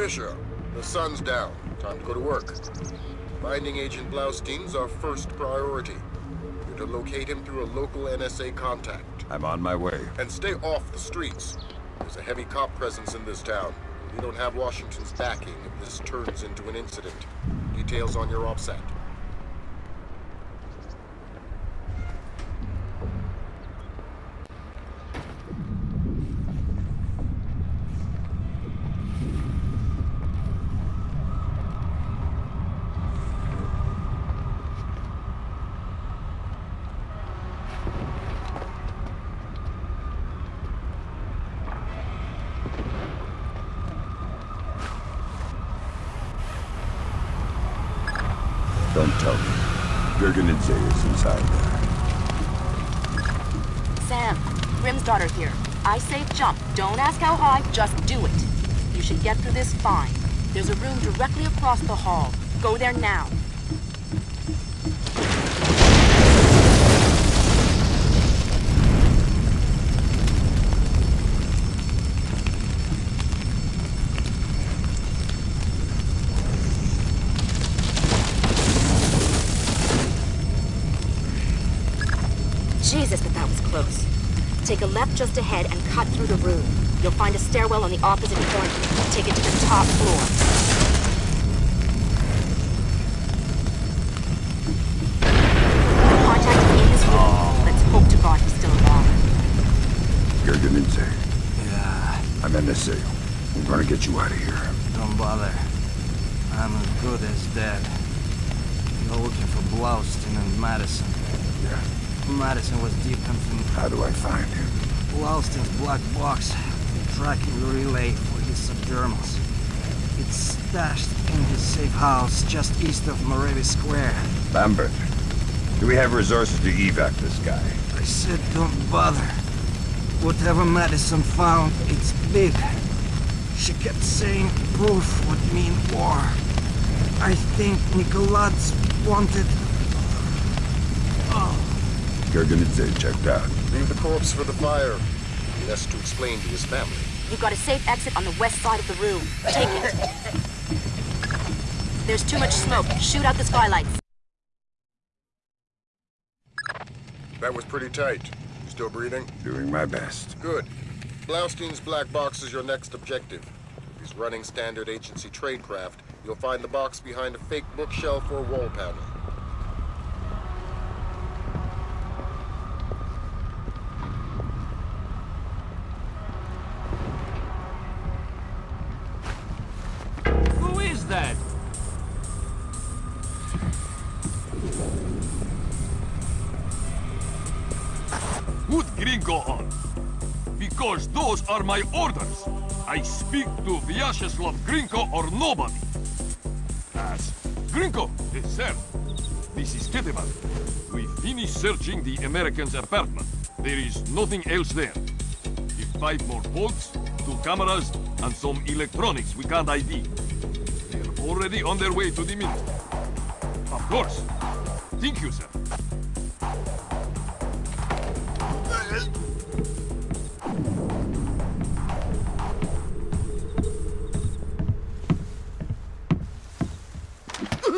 Fisher, the sun's down. Time to go to work. Finding Agent Blaustein's our first priority. You're to locate him through a local NSA contact. I'm on my way. And stay off the streets. There's a heavy cop presence in this town. We don't have Washington's backing if this turns into an incident. Details on your OPSAT. Don't tell me. Gurgenidze is inside there. Sam, Grim's daughter here. I say jump. Don't ask how high, just do it. You should get through this fine. There's a room directly across the hall. Go there now. Take a left just ahead and cut through the room. You'll find a stairwell on the opposite corner. Take it to the top floor. Contact him in this room. Let's hope to God he's still alive. Gurgenidze. Yeah, I'm NSA. We're gonna get you out of here. don't bother. I'm as good as dead. You're looking for Blaustein and Madison. Yeah. Madison was deep into How do I find him? Blaustein's black box, tracking relay for his subdermals. It's stashed in his safe house just east of Moravi Square. Lambert. Do we have resources to evac this guy? I said don't bother. Whatever Madison found, it's big. She kept saying proof would mean war. I think Nikoladze wanted... Gurgenidze checked out. Leave the corpse for the fire. He has to explain to his family. You've got a safe exit on the west side of the room. Take it. There's too much smoke. Shoot out the skylights. That was pretty tight. Still breathing? Doing my best. Good. Blaustein's black box is your next objective. If he's running standard agency tradecraft, you'll find the box behind a fake bookshelf or wall panel. Put Grinko on. Because those are my orders. I speak to Vyacheslav Grinko or nobody. As Grinko, yes, sir. This is Ketevan. We finished searching the American's apartment. There is nothing else there. If five more bolts, two cameras, and some electronics we can't ID. They're already on their way to the mint. Of course. Thank you, sir.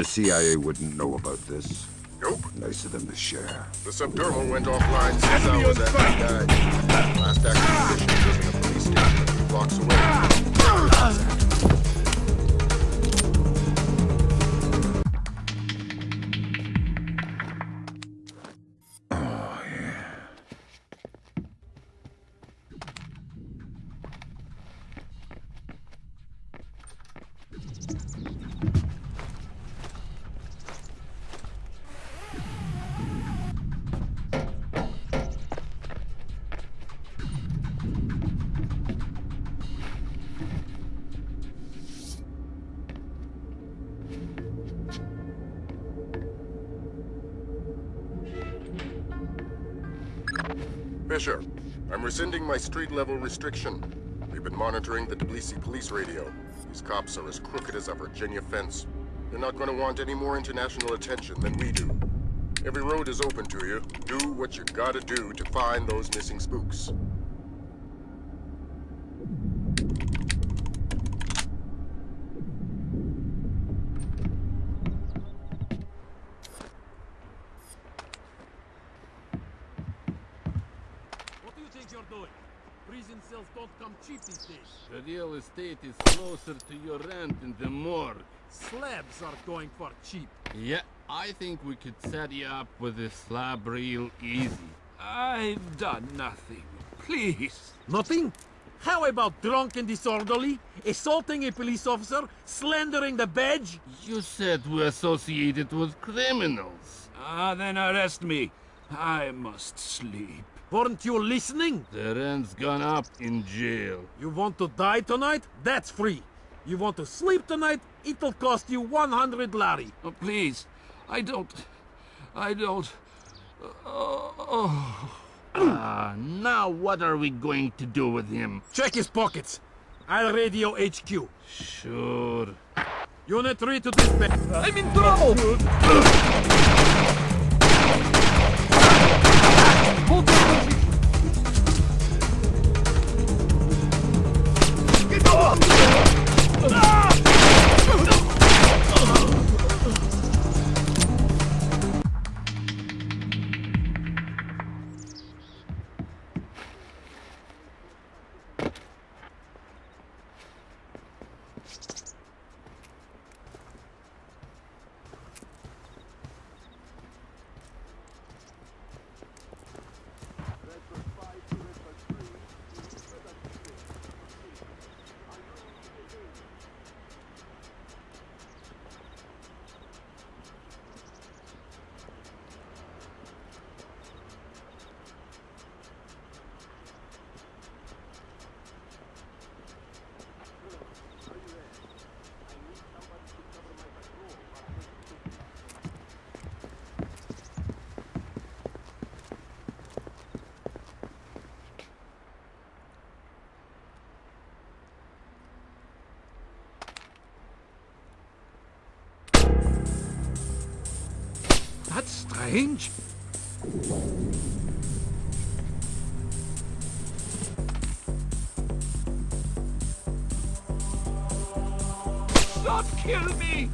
the CIA wouldn't know about this? Nope. Nice of them to share. The subdermal went offline six hours after he died. Last active position was in a police station a few blocks away. Fisher, I'm rescinding my street-level restriction. We've been monitoring the Tbilisi police radio. These cops are as crooked as a Virginia fence. They're not gonna want any more international attention than we do. Every road is open to you. Do what you gotta do to find those missing spooks. What do you think you're doing? Prison cells don't come cheap these days. The real estate is closer to your rent in the morgue. Slabs are going for cheap. Yeah, I think we could set you up with a slab real easy. I've done nothing. Please. Nothing? How about drunk and disorderly, assaulting a police officer, slandering the badge? You said we associated with criminals. Ah, then arrest me. I must sleep. Weren't you listening? The rent's gone up in jail. You want to die tonight? That's free. You want to sleep tonight? It'll cost you 100 lari. Oh, please, I don't... I don't... Oh... Ah, now what are we going to do with him? Check his pockets. I'll radio HQ. Sure. Unit 3 to dispatch. I'm in trouble! Strange. Don't kill me!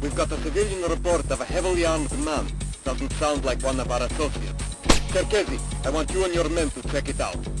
We've got a civilian report of a heavily armed man. Doesn't sound like one of our associates. Cherkezi, I want you and your men to check it out.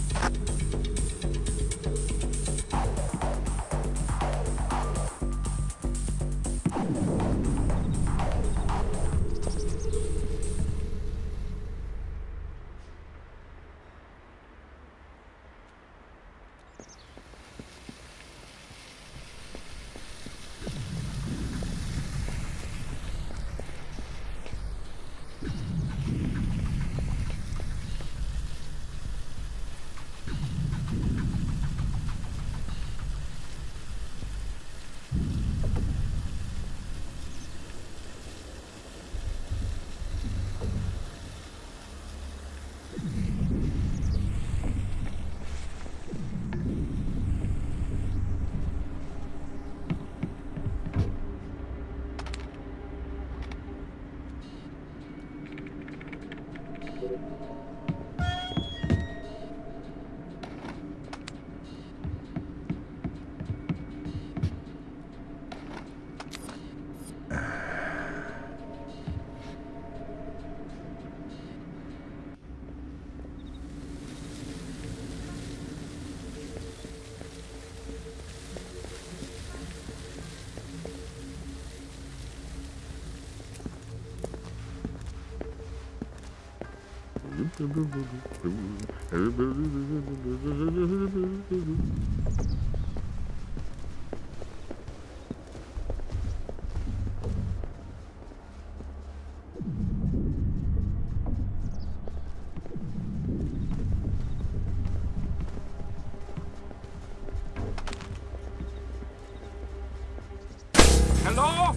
Hello?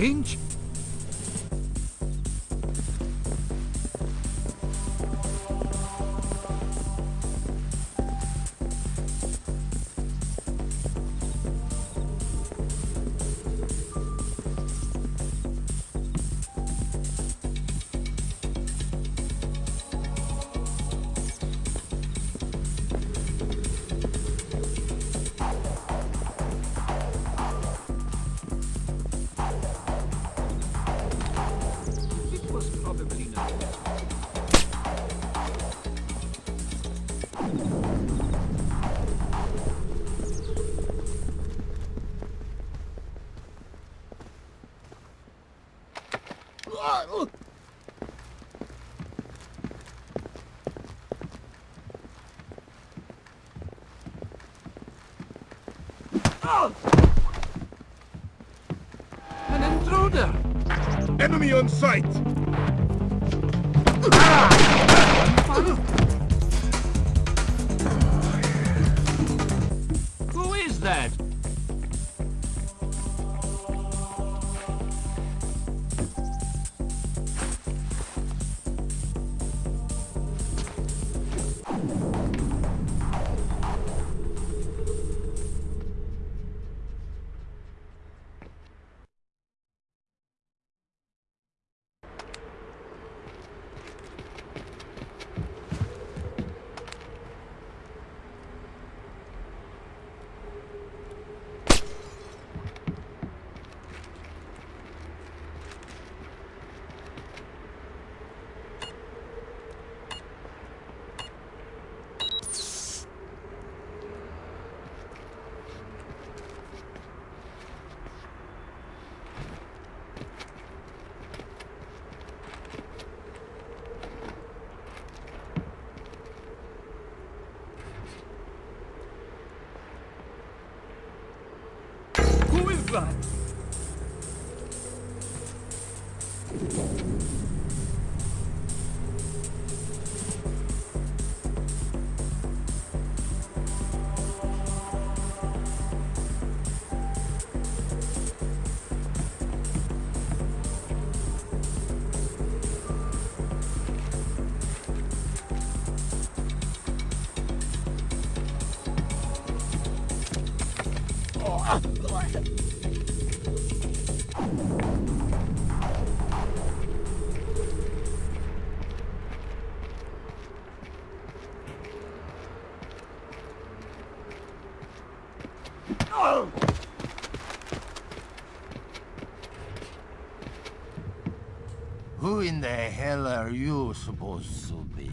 Strange. On sight! Hell are you supposed to be?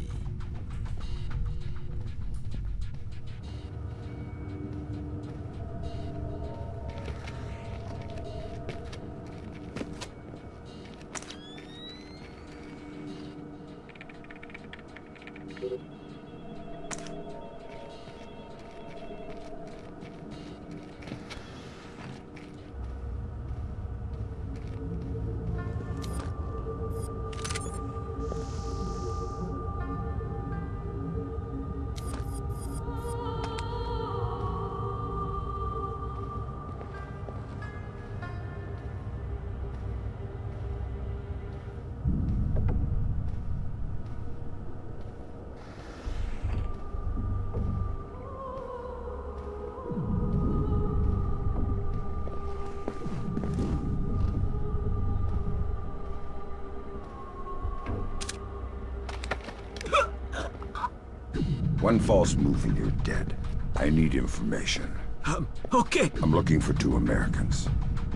One false move and you're dead. I need information. Um, okay. I'm looking for two Americans.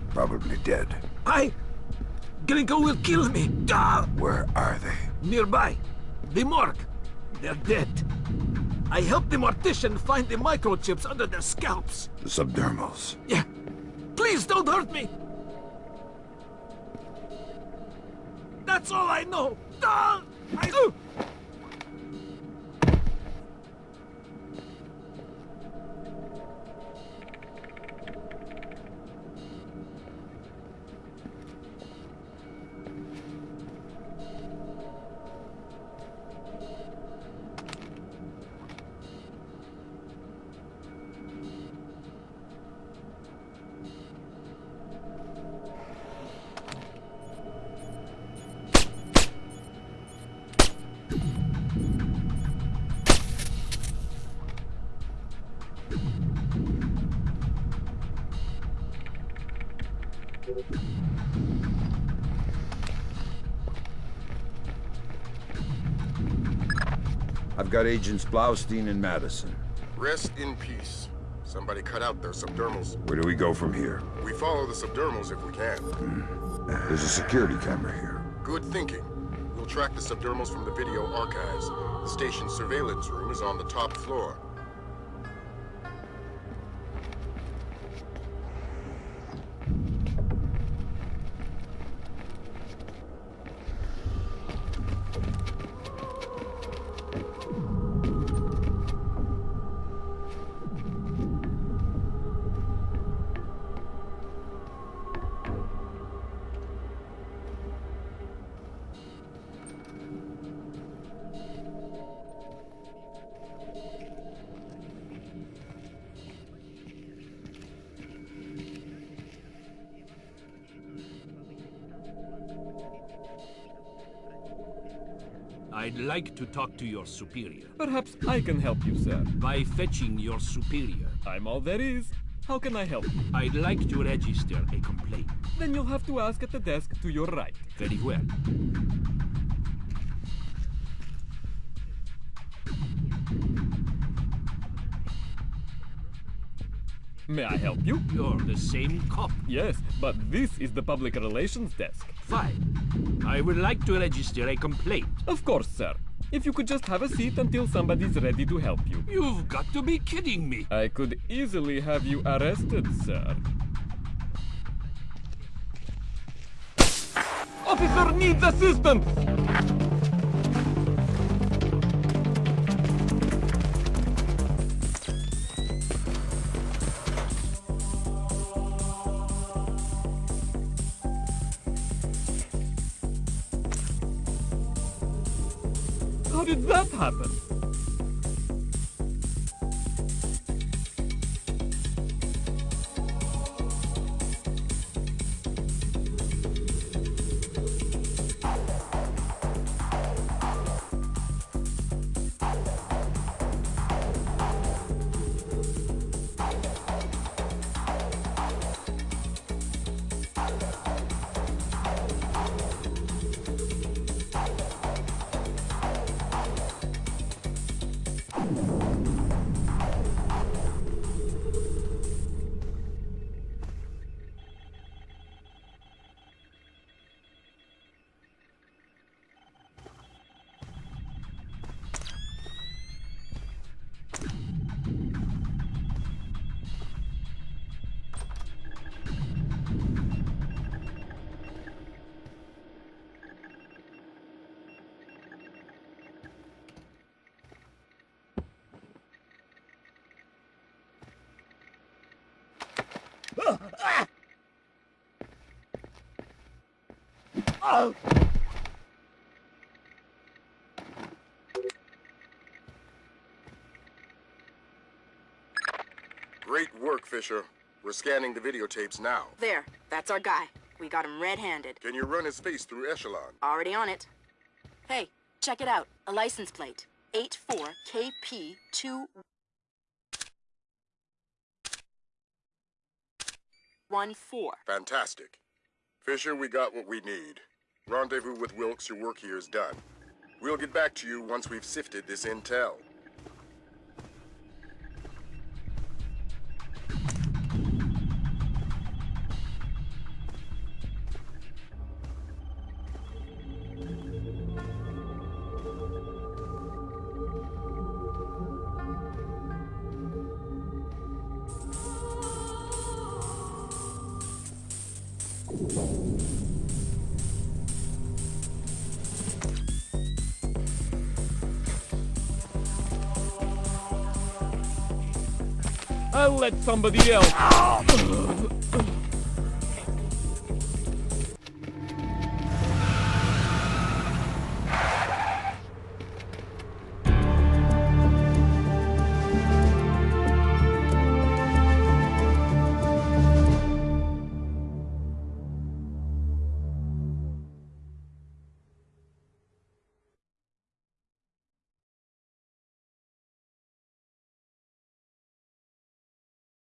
Probably dead. I... Grinko will kill me. Ah! Where are they? Nearby. The morgue. They're dead. I helped the mortician find the microchips under their scalps. The subdermals. Yeah. Please don't hurt me. That's all I know. Ah! I... got Agents Blaustein and Madison. Rest in peace. Somebody cut out their subdermals. Where do we go from here? We follow the subdermals if we can. Hmm. There's a security camera here. Good thinking. We'll track the subdermals from the video archives. The station's surveillance room is on the top floor. I'd like to talk to your superior. Perhaps I can help you, sir. By fetching your superior. I'm all there is. How can I help? I'd like to register a complaint. Then you'll have to ask at the desk to your right. Very well. May I help you? You're the same cop. Yes, but this is the public relations desk. Fine. I would like to register a complaint. Of course, sir. If you could just have a seat until somebody's ready to help you. You've got to be kidding me. I could easily have you arrested, sir. Officer needs assistance! Did happen? Great work, Fisher. We're scanning the videotapes now. There, that's our guy. We got him red-handed. Can you run his face through Echelon? Already on it. Hey, check it out. A license plate. 84KP2... 14. Fantastic. Fisher, we got what we need. Rendezvous with Wilkes, your work here is done. We'll get back to you once we've sifted this intel. I'll let somebody else.